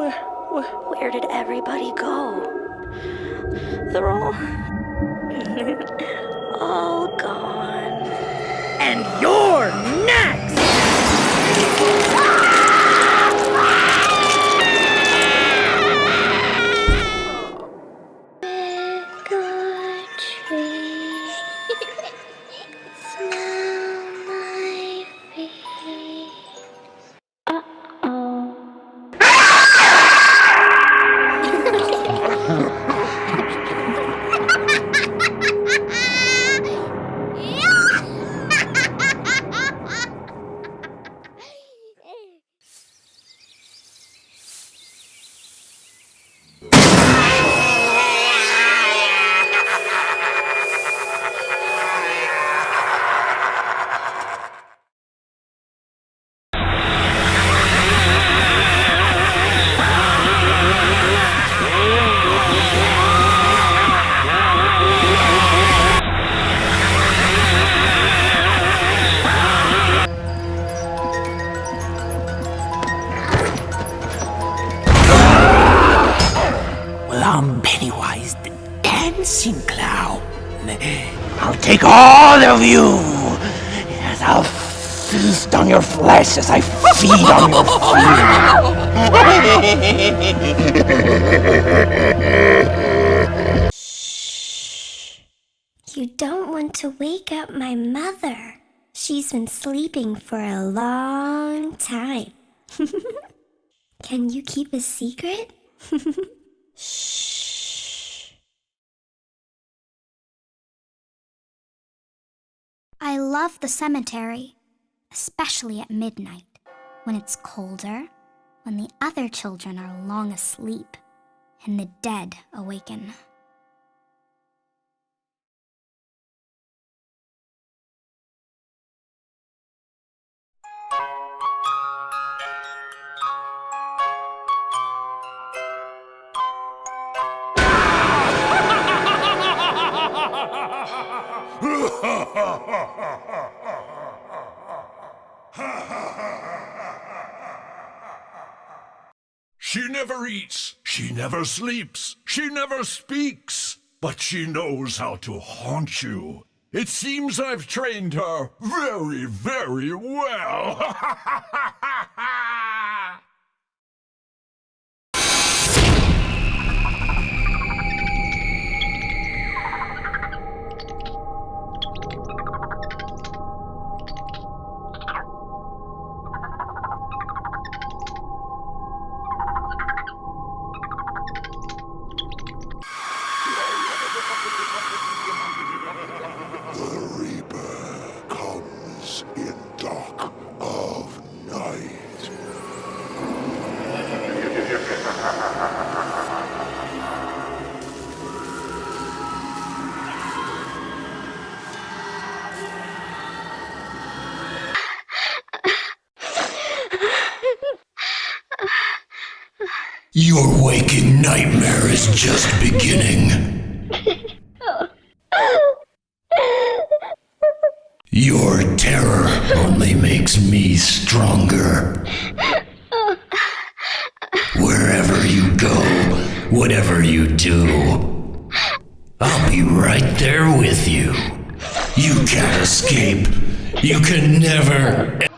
Where, where, where did everybody go? They're all... all gone. And you're... I'm Pennywise the Dancing Clown. I'll take all of you. Yes, I'll feast on your flesh as I feed on your You don't want to wake up my mother. She's been sleeping for a long time. Can you keep a secret? Shh. I love the cemetery, especially at midnight, when it's colder, when the other children are long asleep, and the dead awaken. She never eats, she never sleeps, she never speaks, but she knows how to haunt you. It seems I've trained her very, very well. dark of night. Your waking nightmare is just beginning. Your terror only makes me stronger. Wherever you go, whatever you do, I'll be right there with you. You can't escape. You can never.